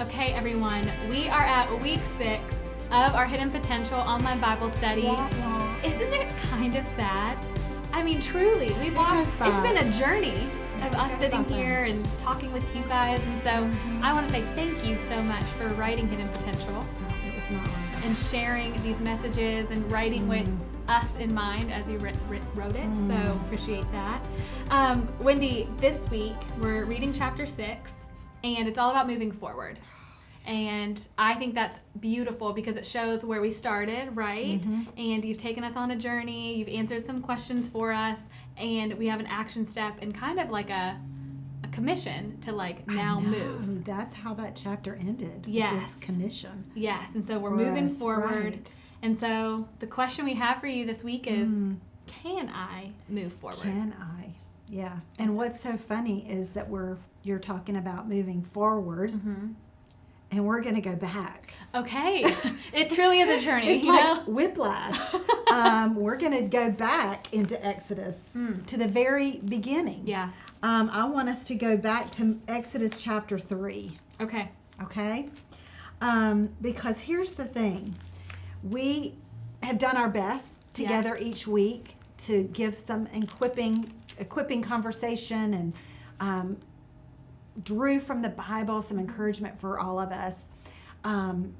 Okay, everyone, we are at week six of our Hidden Potential online Bible study. Isn't it kind of sad? I mean, truly, we've walked, it's been a journey of us sitting here and talking with you guys. And so Mm-hmm. I want to say thank you so much for writing Hidden Potential It was not long. and sharing these messages and writing with us in mind as you wrote it. So appreciate that. Um, Wendy, this week we're reading chapter six, and it's all about moving forward. And I think that's beautiful because it shows where we started, right? And you've taken us on a journey, you've answered some questions for us, and we have an action step and kind of like a, a commission to like now move. That's how that chapter ended. Yes. This commission. Yes, and so we're for moving us, forward. right. And so the question we have for you this week is Mm. can I move forward? Can I? Yeah. And what's so funny is that we're you're talking about moving forward, hmm and we're going to go back. Okay. it truly is a journey, It's you like know? whiplash. um, we're going to go back into Exodus Mm. to the very beginning. Yeah. Um, I want us to go back to Exodus chapter three. Okay. okay? Um, because here's the thing we have done our best together each week to give some equipping, equipping conversation and um, drew from the Bible some encouragement for all of us. Um,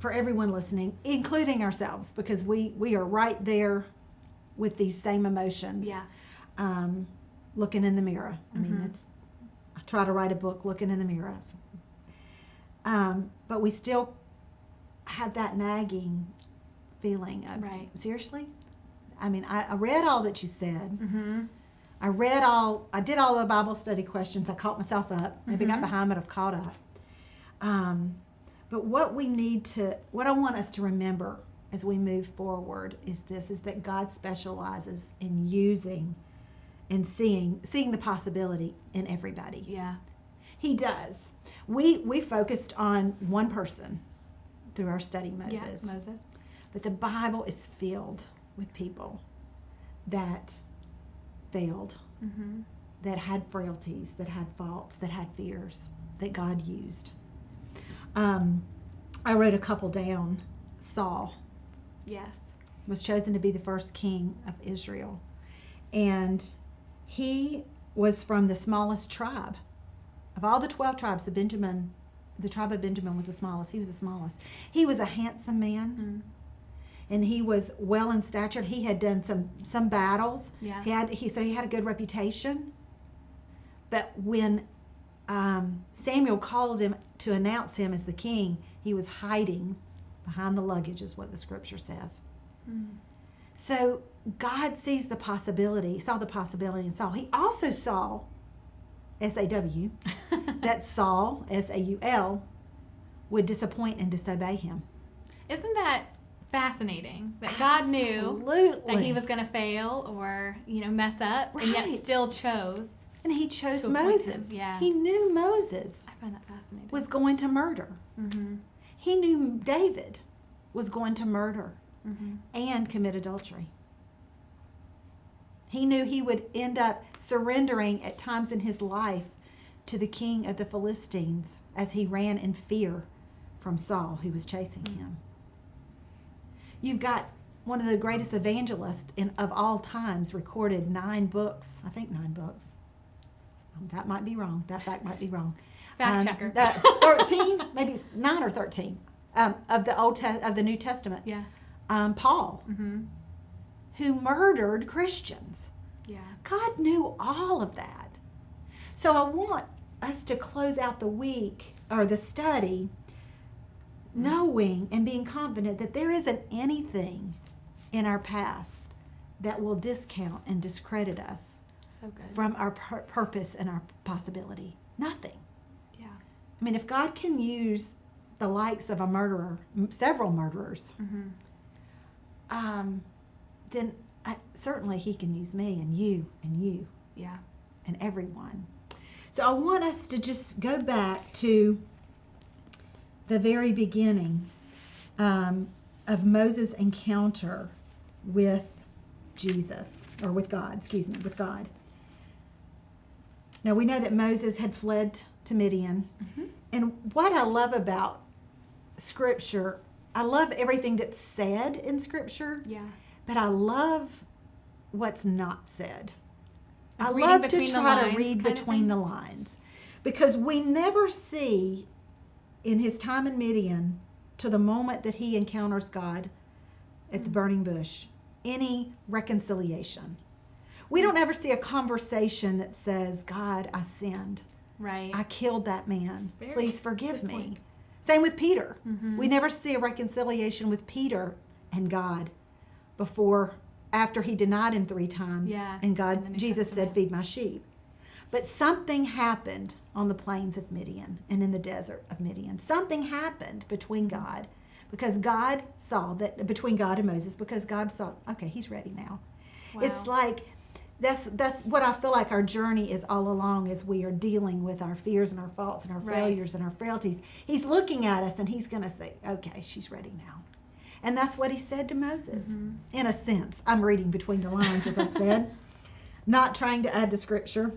for everyone listening, including ourselves, because we we are right there with these same emotions. Yeah. Um, looking in the mirror. I mean, Mhm. that's. I try to write a book looking in the mirror. Um, but we still have that nagging feeling of Right. seriously. I mean, I, I read all that you said. Mm-hmm. I read all. I did all the Bible study questions. I caught myself up. Maybe got Mhm. behind, but I've caught up. Um, but what we need to, what I want us to remember as we move forward is this: is that God specializes in using and seeing seeing the possibility in everybody. Yeah. He does. We we focused on one person through our study, Moses. Yeah. Moses. But the Bible is filled with people that failed, Mm-hmm. that had frailties, that had faults, that had fears that God used. Um, I wrote a couple down. Saul Yes. was chosen to be the first king of Israel, and he was from the smallest tribe of all the twelve tribes. The Benjamin, the tribe of Benjamin was the smallest. He was the smallest. He was a handsome man. Mm. And he was well in stature. He had done some some battles. Yeah. He had he so he had a good reputation. But when um, Samuel called him to announce him as the king, he was hiding behind the luggage, is what the scripture says. Mm. So God sees the possibility, saw the possibility in Saul. He also saw S A W that Saul S A U L would disappoint and disobey him. Isn't that fascinating that God knew that he was going to fail or, you know, mess up and yet Right. still chose? And he chose to appoint him, Moses. yeah. He knew Moses I find that fascinating. was going to murder. mm-hmm. He knew David was going to murder Mm-hmm. and commit adultery. He knew he would end up surrendering at times in his life to the king of the Philistines as he ran in fear from Saul, who was chasing him. You've got one of the greatest evangelists in, of all times recorded nine books. I think nine books. Um, That might be wrong. That fact might be wrong. Fact Um, checker. uh, Thirteen, maybe it's nine or thirteen um, of the Old Te- of the New Testament. Yeah. Um, Paul, Mm-hmm. who murdered Christians. Yeah. God knew all of that. So I want us to close out the week or the study knowing and being confident that there isn't anything in our past that will discount and discredit us So from our pur- purpose and our possibility. Nothing. Yeah. I mean, if God can use the likes of a murderer, m- several murderers, Mm-hmm. um, then I, certainly He can use me and you and you Yeah. and everyone. So I want us to just go back to the very beginning um, of Moses' encounter with Jesus, or with God, excuse me, with God. Now we know that Moses had fled to Midian Mhm. and what I love about scripture, I love everything that's said in scripture, Yeah. but I love what's not said. I love to try to read between the lines because we never see in his time in Midian to the moment that he encounters God at Mm. the burning bush any reconciliation. We don't ever see a conversation that says, God, I sinned. Right. I killed that man. Very Please forgive me. point. Same with Peter. Mhm. We never see a reconciliation with Peter and God before after he denied him three times Yeah, and God New Jesus said feed my sheep. But something happened on the plains of Midian and in the desert of Midian. Something happened between God because God saw that between God and Moses because God saw okay, he's ready now. It's like that's that's what I feel like our journey is all along as we are dealing with our fears and our faults and our Right. failures and our frailties. He's looking at us and he's going to say, "Okay, she's ready now." And that's what he said to Moses. Mhm. In a sense, I'm reading between the lines as I said, not trying to add to scripture.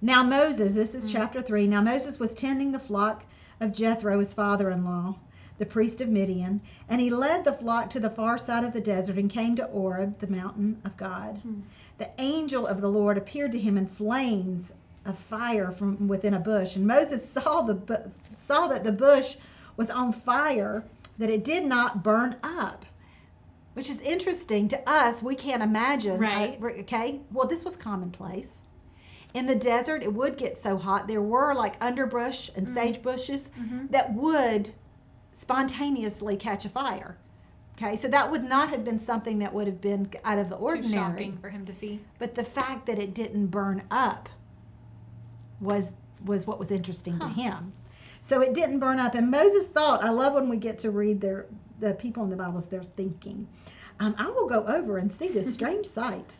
Now Moses, this is Mm. chapter 3. Now Moses was tending the flock of Jethro, his father-in-law, the priest of Midian, and he led the flock to the far side of the desert and came to Horeb, the mountain of God. Hmm. The angel of the Lord appeared to him in flames of fire from within a bush, and Moses saw the saw that the bush was on fire, that it did not burn up. Which is interesting to us. We can't imagine. Right. uh, okay. Well, this was commonplace. In the desert, it would get so hot. There were like underbrush and Mhm. sage bushes Mhm. that would spontaneously catch a fire. Okay, so that would not have been something that would have been out of the ordinary. Too shocking for him to see. But the fact that it didn't burn up was was what was interesting to him. So it didn't burn up, and Moses thought. I love when we get to read their the people in the Bibles. They're thinking, um, "I will go over and see this strange sight."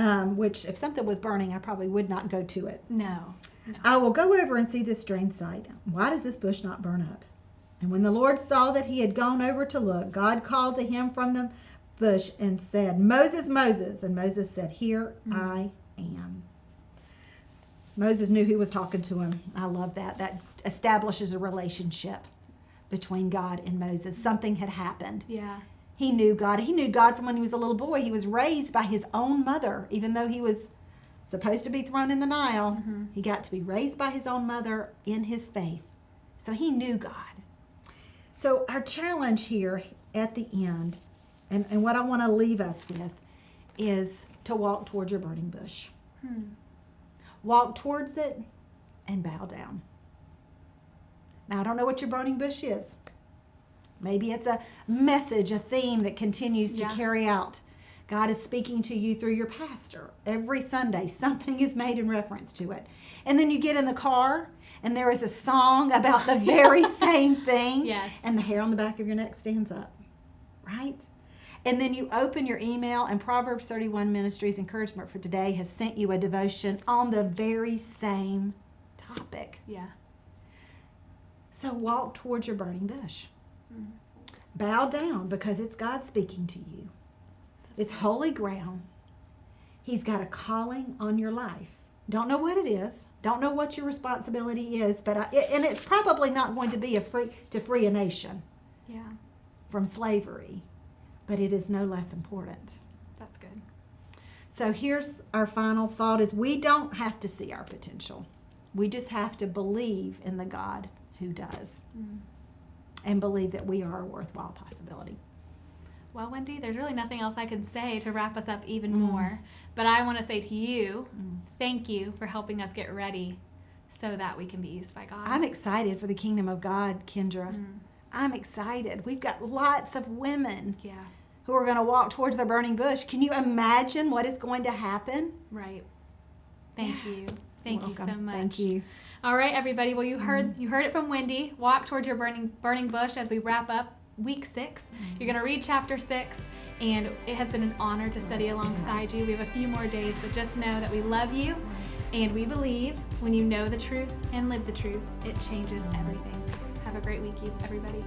Um, which, if something was burning, I probably would not go to it. No. No. I will go over and see this strange sight. Why does this bush not burn up? And when the Lord saw that he had gone over to look, God called to him from the bush and said, Moses, Moses. And Moses said, Here I am. Moses knew who was talking to him. I love that. That establishes a relationship between God and Moses. Something had happened. Yeah. He knew God. He knew God from when he was a little boy. He was raised by his own mother, even though he was supposed to be thrown in the Nile. Mhm. He got to be raised by his own mother in his faith. So he knew God. So, our challenge here at the end, and, and what I want to leave us with, is to walk towards your burning bush. Hmm. Walk towards it and bow down. Now, I don't know what your burning bush is. Maybe it's a message, a theme that continues to Yeah. carry out. God is speaking to you through your pastor. Every Sunday, something is made in reference to it. And then you get in the car, and there is a song about the very same thing. Yes. And the hair on the back of your neck stands up, right? And then you open your email, and Proverbs 31 Ministries Encouragement for Today has sent you a devotion on the very same topic. Yeah. So walk towards your burning bush. Mm. Bow down because it's God speaking to you. It's holy ground. He's got a calling on your life. Don't know what it is. Don't know what your responsibility is, but I, and it's probably not going to be a free to free a nation Yeah. from slavery, but it is no less important. That's good. So here's our final thought is we don't have to see our potential. We just have to believe in the God who does Mm. And believe that we are a worthwhile possibility. Well, Wendy, there's really nothing else I can say to wrap us up even Mm. more. But I want to say to you, Mm. thank you for helping us get ready so that we can be used by God. I'm excited for the kingdom of God, Kendra. Mm. I'm excited. We've got lots of women Yeah. who are going to walk towards the burning bush. Can you imagine what is going to happen? Right. Thank Yeah. you. Thank you so much. Thank you. All right, everybody. Well, you mm. heard you heard it from Wendy. Walk towards your burning burning bush as we wrap up week 6 you You're going to read chapter six, and it has been an honor to study alongside you. We have a few more days, but just know that we love you, and we believe when you know the truth and live the truth, it changes everything. Have a great week, everybody.